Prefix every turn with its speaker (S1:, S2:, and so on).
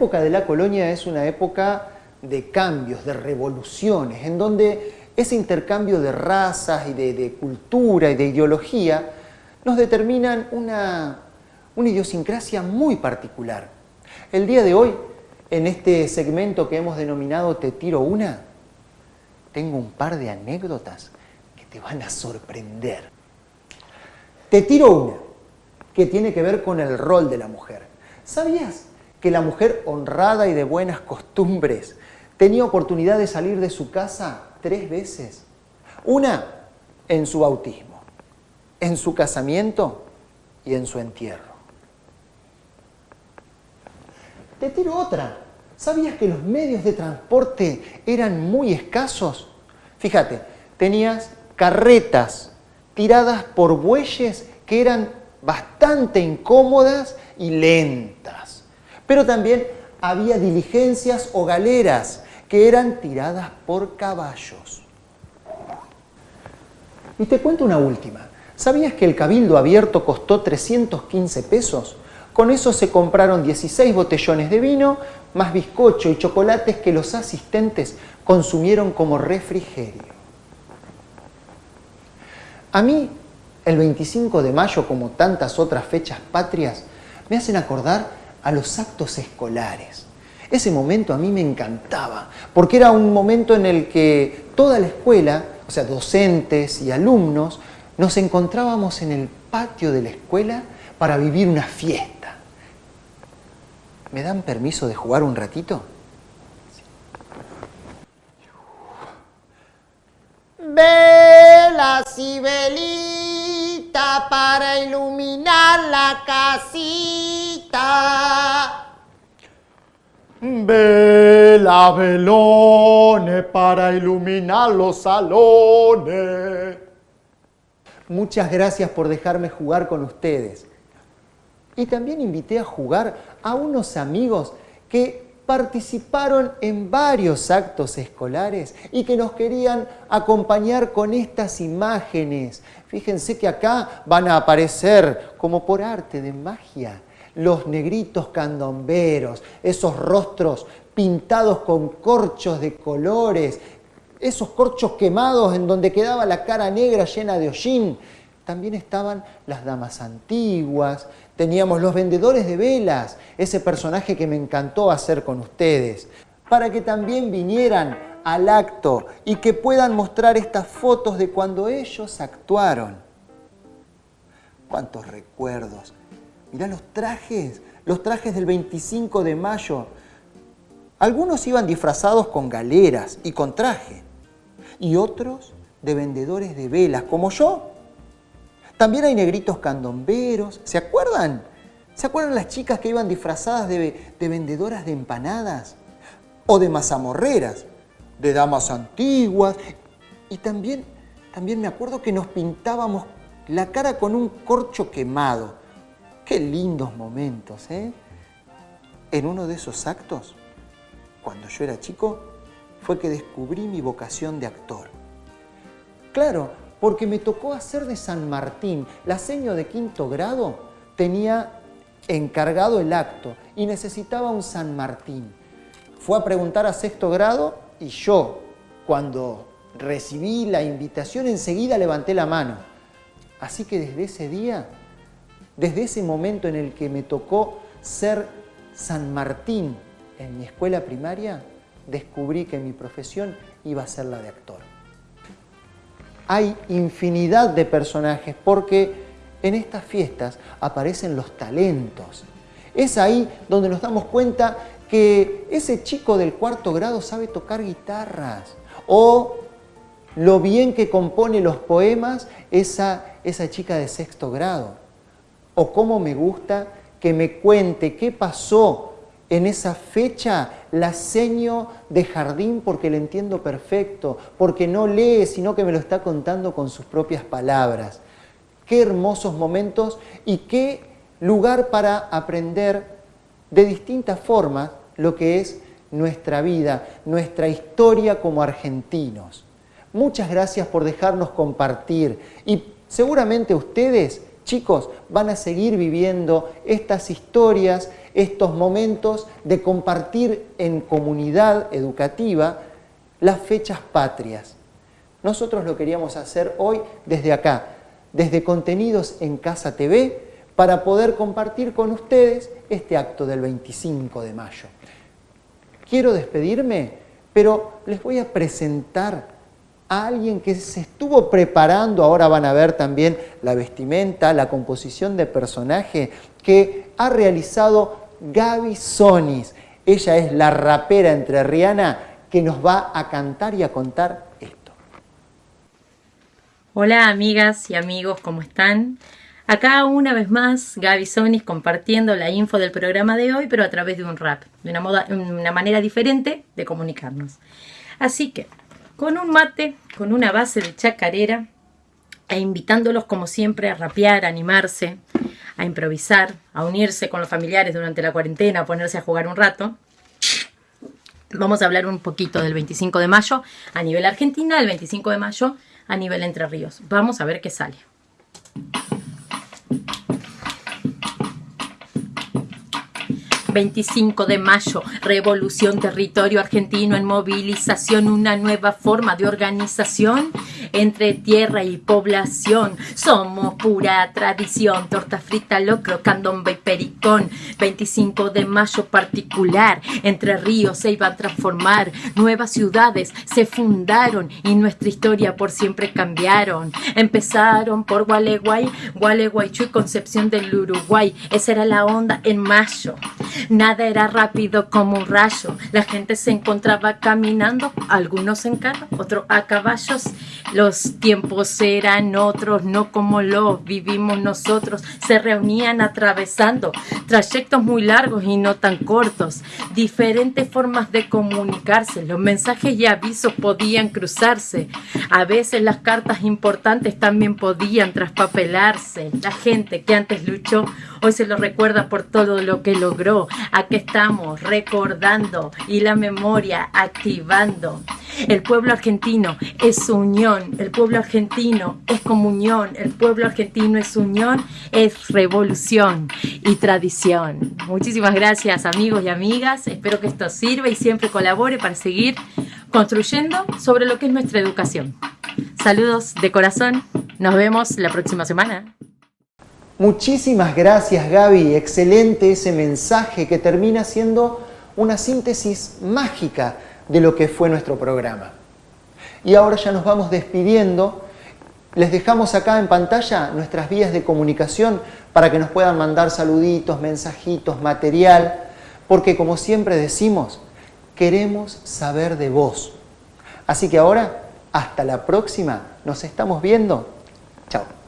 S1: época de la colonia es una época de cambios, de revoluciones, en donde ese intercambio de razas y de, cultura y de ideología nos determinan una, una idiosincrasia muy particular. El día de hoy, en este segmento que hemos denominado Te tiro una, tengo un par de anécdotas que te van a sorprender. Te tiro una, que tiene que ver con el rol de la mujer. ¿Sabías que la mujer honrada y de buenas costumbres tenía oportunidad de salir de su casa tres veces? Una en su bautismo, en su casamiento y en su entierro. Te tiro otra. ¿Sabías que los medios de transporte eran muy escasos? Fíjate, tenías carretas tiradas por bueyes que eran bastante incómodas y lentas. Pero también había diligencias o galeras que eran tiradas por caballos. Y te cuento una última. ¿Sabías que el cabildo abierto costó 315 pesos? Con eso se compraron 16 botellones de vino, más bizcocho y chocolates que los asistentes consumieron como refrigerio. A mí, el 25 de mayo, como tantas otras fechas patrias, me hacen acordar a los actos escolares. Ese momento a mí me encantaba, porque era un momento en el que toda la escuela, o sea, docentes y alumnos, nos encontrábamos en el patio de la escuela para vivir una fiesta. ¿Me dan permiso de jugar un ratito?
S2: Velas y velita para iluminar la casita.
S3: Vela, velones para iluminar los salones.
S1: Muchas gracias por dejarme jugar con ustedes. Y también invité a jugar a unos amigos que participaron en varios actos escolares y que nos querían acompañar con estas imágenes. Fíjense que acá van a aparecer, como por arte de magia, los negritos candomberos, esos rostros pintados con corchos de colores, esos corchos quemados en donde quedaba la cara negra llena de hollín. También estaban las damas antiguas, teníamos los vendedores de velas, ese personaje que me encantó hacer con ustedes, para que también vinieran al acto y que puedan mostrar estas fotos de cuando ellos actuaron. ¡Cuántos recuerdos! Mirá los trajes, los trajes del 25 de mayo. Algunos iban disfrazados con galeras y con traje, y otros de vendedores de velas, como yo. También hay negritos candomberos, ¿se acuerdan? ¿Se acuerdan las chicas que iban disfrazadas de, de vendedoras de empanadas? O de mazamorreras, de damas antiguas. Y también, también me acuerdo que nos pintábamos la cara con un corcho quemado. Qué lindos momentos, ¿eh? En uno de esos actos, cuando yo era chico, fue que descubrí mi vocación de actor. Claro, porque me tocó hacer de San Martín. La seño de quinto grado tenía encargado el acto y necesitaba un San Martín. Fue a preguntar a sexto grado y yo, cuando recibí la invitación, enseguida levanté la mano. Así que desde ese día desde ese momento en el que me tocó ser San Martín en mi escuela primaria, descubrí que mi profesión iba a ser la de actor. Hay infinidad de personajes porque en estas fiestas aparecen los talentos. Es ahí donde nos damos cuenta que ese chico del cuarto grado sabe tocar guitarras o lo bien que compone los poemas esa, esa chica de sexto grado o cómo me gusta que me cuente qué pasó en esa fecha la seño de jardín porque le entiendo perfecto, porque no lee, sino que me lo está contando con sus propias palabras. Qué hermosos momentos y qué lugar para aprender de distintas formas lo que es nuestra vida, nuestra historia como argentinos. Muchas gracias por dejarnos compartir y seguramente ustedes chicos van a seguir viviendo estas historias, estos momentos de compartir en comunidad educativa las fechas patrias. Nosotros lo queríamos hacer hoy desde acá, desde Contenidos en Casa TV, para poder compartir con ustedes este acto del 25 de mayo. Quiero despedirme, pero les voy a presentar a alguien que se estuvo preparando, ahora van a ver también la vestimenta, la composición de personaje que ha realizado Gaby Sonis. Ella es la rapera entre Rihanna que nos va a cantar y a contar esto.
S4: Hola amigas y amigos, ¿cómo están? Acá una vez más Gaby Sonis compartiendo la info del programa de hoy, pero a través de un rap, de una, moda, una manera diferente de comunicarnos. Así que, con un mate, con una base de chacarera, e invitándolos como siempre a rapear, a animarse, a improvisar, a unirse con los familiares durante la cuarentena, a ponerse a jugar un rato. Vamos a hablar un poquito del 25 de mayo a nivel Argentina, el 25 de mayo a nivel Entre Ríos. Vamos a ver qué sale. 25 de mayo, revolución, territorio argentino en movilización, una nueva forma de organización entre tierra y población. Somos pura tradición, torta frita, locro, candombe y pericón. 25 de mayo particular, entre ríos se iban a transformar, nuevas ciudades se fundaron y nuestra historia por siempre cambiaron. Empezaron por Gualeguay, Gualeguaychú y Concepción del Uruguay. Esa era la onda en mayo. Nada era rápido como un rayo. La gente se encontraba caminando, algunos en carro, otros a caballos. Los tiempos eran otros, no como los vivimos nosotros. Se reunían atravesando trayectos muy largos y no tan cortos. Diferentes formas de comunicarse. Los mensajes y avisos podían cruzarse. A veces las cartas importantes también podían traspapelarse. La gente que antes luchó hoy se lo recuerda por todo lo que logró. Aquí estamos recordando y la memoria activando. El pueblo argentino es unión, el pueblo argentino es comunión, el pueblo argentino es unión, es revolución y tradición. Muchísimas gracias amigos y amigas, espero que esto sirva y siempre colabore para seguir construyendo sobre lo que es nuestra educación. Saludos de corazón, nos vemos la próxima semana.
S1: Muchísimas gracias Gaby, excelente ese mensaje que termina siendo una síntesis mágica de lo que fue nuestro programa. Y ahora ya nos vamos despidiendo. Les dejamos acá en pantalla nuestras vías de comunicación para que nos puedan mandar saluditos, mensajitos, material, porque como siempre decimos, queremos saber de vos. Así que ahora, hasta la próxima, nos estamos viendo. Chao.